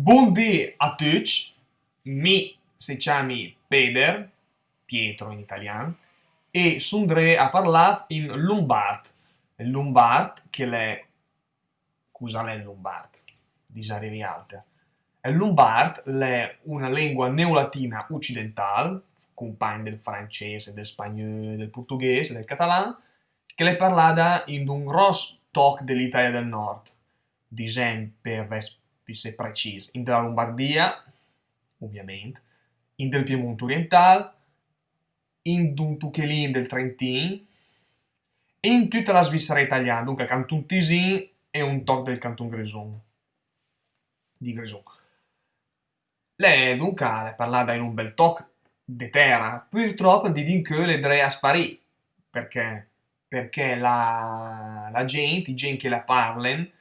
Buondì a tutti, mi si chiami Peder, Pietro in italiano, e sundré a parlare in Lombard. Lombard, che è... Cosa è Lombard? Disarrivi alta. Lombard è una lingua neolatina occidentale, compagna del francese, del spagnolo, del portoghese, del catalano, che è parlata in un grosso tocco dell'Italia del Nord. Disem per più se precis, in della Lombardia, ovviamente, in del Piemonte orientale, in un tuchelin del Trentin. E in tutta la Svizzera italiana, dunque Canton Tisin e un toc del Canton Grison. Di Grison. Lei dunque è parlata in un bel toc di terra, purtroppo di din che le drea sparì, perché? Perché la, la gente, i gente che la parlano,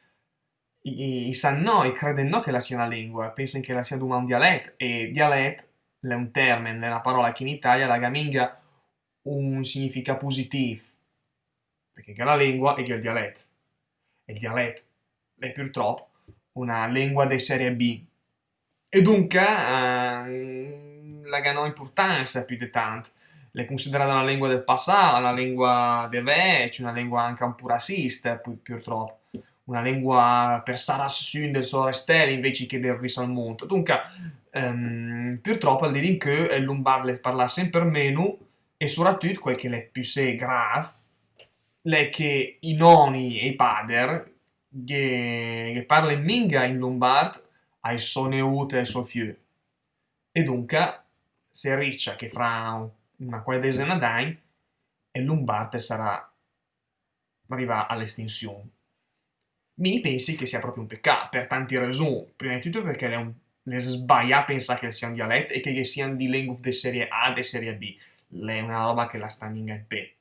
i, i sanno no, i credono no che la sia una lingua, pensano che la sia un dialetto, e dialetto è un termine, è una parola che in Italia la gaminga un significato positivo, perché è la lingua e che il dialetto. E il dialetto è purtroppo una lingua di serie B. E dunque eh, la ganò importanza più di tanto. È considerata una lingua del passato, una lingua di vecchio, una lingua anche un po' razzista, purtroppo una lingua per Sarassun del Sorestel invece che del Risalmonte. Dunque, um, purtroppo al dire che il lombardo parla sempre meno e soprattutto quel che è più se grave è che i nonni e i padri che, che parlano minga in lombardo ai soneute e sofiu. E dunque, si riccia che fra una quindicina d'anni il lombardo sarà arriva all'estinzione mi pensi che sia proprio un peccato, per tanti ragioni. Prima di tutto perché le, le sbaglia a pensare che sia un dialetto e che siano di lingue di serie A e serie B. Lei è una roba che la sta in pe.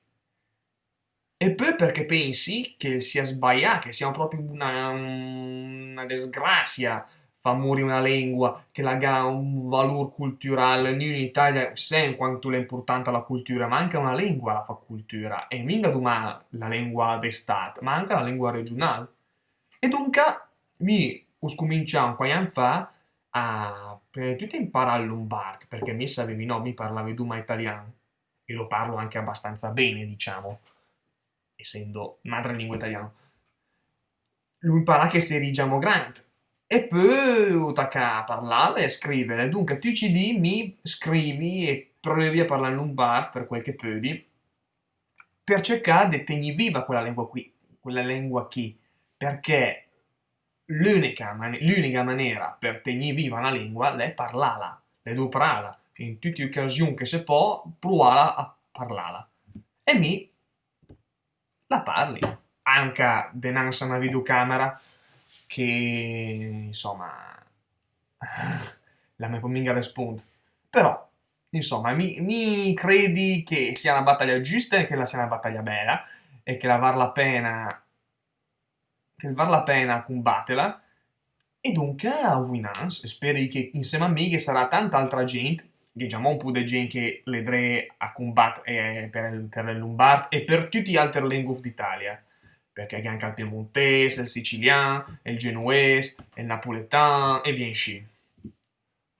E poi perché pensi che sia sbagliato, che sia proprio una, una disgrazia fa morire una lingua che ha un valore culturale. Noi in Italia sappiamo quanto è importante la cultura, ma anche una lingua la fa cultura. E mica la lingua d'estate, ma anche la lingua regionale. E dunque mi ho cominciato qualche anno fa a prima di imparare il lombardo, perché mi sapevi no, mi parlavi duma italiano e lo parlo anche abbastanza bene, diciamo, essendo madrelingua italiana. Lui impara che si rigiamo grande e poi ho a parlare e scrivere. Dunque tu ci di, mi scrivi e provi a parlare lombardo per quel che puoi per cercare di tenere viva quella lingua qui, quella lingua qui perché l'unica, man maniera per tenere viva una lingua è parlarla, è parlarla. In tutte le occasioni che si può, provare a parlarla. E mi la parli. Anche dinanzi a una videocamera che, insomma, la mia pominga risponde. Però, insomma, mi, mi, credi che sia una battaglia giusta e che la sia una battaglia bella e che la var la pena che val la pena combatterla. E dunque a Winans spero che insieme a me che sarà tanta altra gente che già un po' di gente che vedrà a combattere eh, per, per il Lombard e per tutti gli altri lingue d'Italia. Perché anche il piemontese, il siciliano, il genuese, il napoletano e via in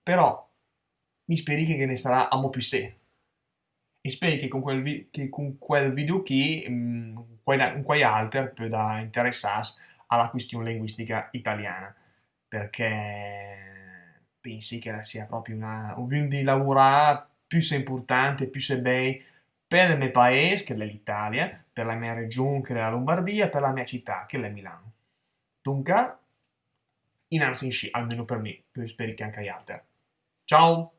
Però mi speri che ne sarà a mo più sé. E speri che con quel, che con quel video qui, mh, mm, quei altri, può da interessarsi alla questione linguistica italiana, perché pensi che sia proprio una, un di lavorare più importante, più se bei per il mio paese, che è l'Italia, per la mia regione, che è la Lombardia, per la mia città, che è Milano. Dunque, in sci, almeno per me, spero che anche agli altri. Ciao!